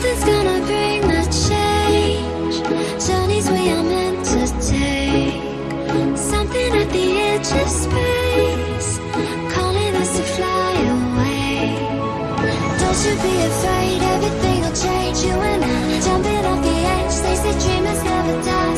Something's gonna bring the change. Journeys we are meant to take. Something at the edge of space, calling us to fly away. Don't you be afraid, everything will change. You and I jumping off the edge. They say dreamers never die,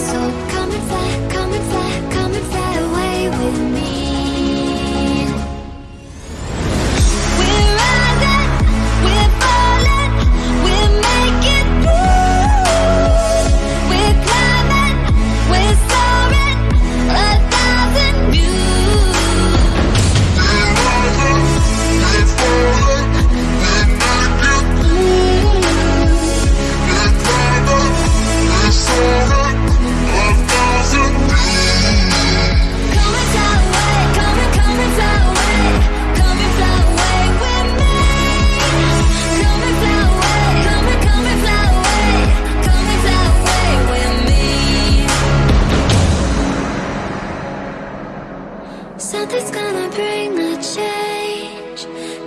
Something's gonna bring a change.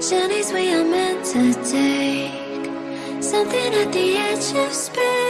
Journeys we are meant to take. Something at the edge of space.